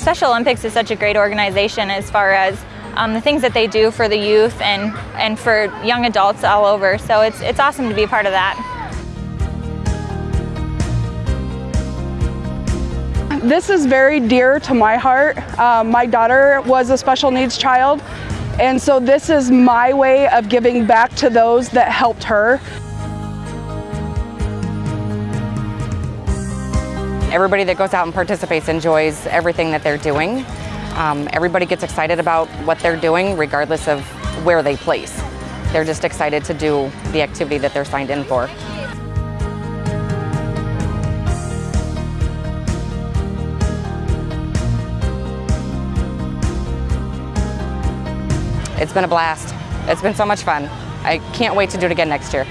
Special Olympics is such a great organization as far as um, the things that they do for the youth and, and for young adults all over. So it's, it's awesome to be a part of that. This is very dear to my heart. Um, my daughter was a special needs child, and so this is my way of giving back to those that helped her. Everybody that goes out and participates enjoys everything that they're doing. Um, everybody gets excited about what they're doing regardless of where they place. They're just excited to do the activity that they're signed in for. It's been a blast. It's been so much fun. I can't wait to do it again next year.